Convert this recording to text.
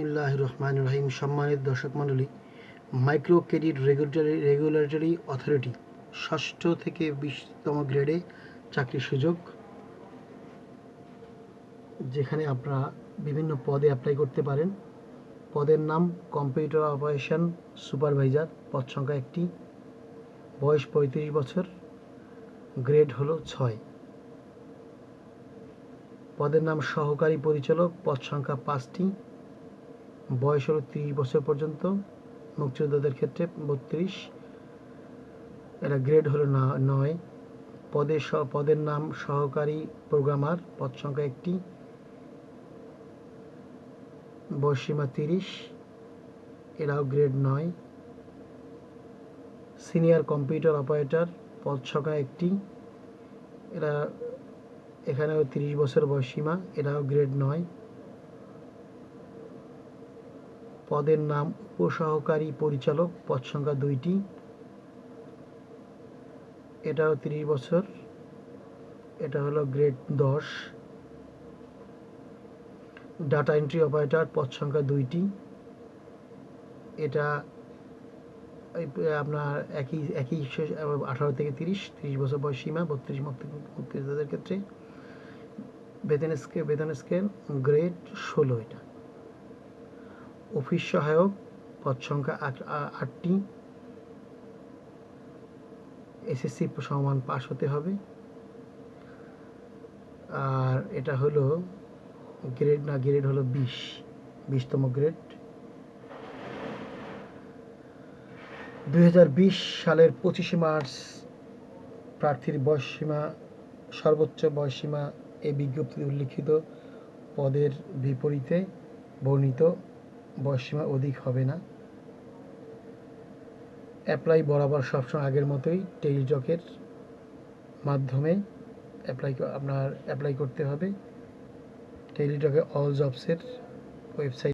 বিসমিল্লাহ রহমান রহিম সম্মানিত দর্শক মণ্ডলী micro credit regulatory regulatory authority ষষ্ঠ থেকে বিশতম গ্রেডে চাকরির সুযোগ, যেখানে আপনারা বিভিন্ন পদে অ্যাপ্লাই করতে পারেন। পদের নাম কম্পিউটার অপারেশন সুপারভাইজার পদ সংখ্যা একটি, বয়স পঁয়ত্রিশ বছর গ্রেড হলো ছয়। পদের নাম সহকারী পরিচালক, পদ সংখ্যা পাঁচটি বয়স হলো তিরিশ বছর পর্যন্ত। মুক্তিযোদ্ধাদের ক্ষেত্রে বত্রিশ। এটা গ্রেড হলো না, নয়। পদের পদের নাম সহকারী প্রোগ্রামার পদ সংখ্যা একটি। বয়সীমা তিরিশ। এরাও গ্রেড নয়। সিনিয়র কম্পিউটার অপারেটর পদ সংখ্যা একটি। এরা এখানেও তিরিশ বছর বয়সীমা এরাও গ্রেড নয়। পদের নাম উপসহকারী পরিচালক পদ সংখ্যা দুইটি। এটাও তিরিশ বছর। এটা হলো গ্রেড দশ। ডাটা এন্ট্রি অপারেটর পদ সংখ্যা দুইটি। এটা আপনার একই একই আঠারো থেকে তিরিশ তিরিশ বছর বয়স সীমা, বত্রিশ মুক্তি- মুক্তিযোদ্ধাদের ক্ষেত্রে। বেতন স্কেল বেতন স্কেল, গ্রেড ষোলো এটা। অফিস সহায়ক, পদ সংখ্যা আটটি। এসএসসি সমান পাস হতে হবে। আর এটা হলো গ্রেড না গ্রেড হলো বিশ, বিশতম গ্রেড দুই হাজার বিশ সালের পঁচিশে মার্চ প্রার্থীর বয়সসীমা, সর্বোচ্চ বয়সসীমা এই বিজ্ঞপ্তিতে উল্লিখিত পদের বিপরীতে বর্ণিত। বয়সসীমা অধিক হবে না। অ্যাপ্লাই বরাবর সবসময় আগের মতোই টেলিটকের মাধ্যমে অ্যাপ্লাই আপনার অ্যাপ্লাই করতে হবে। টেলিটকে অল জবসের ওয়েবসাইট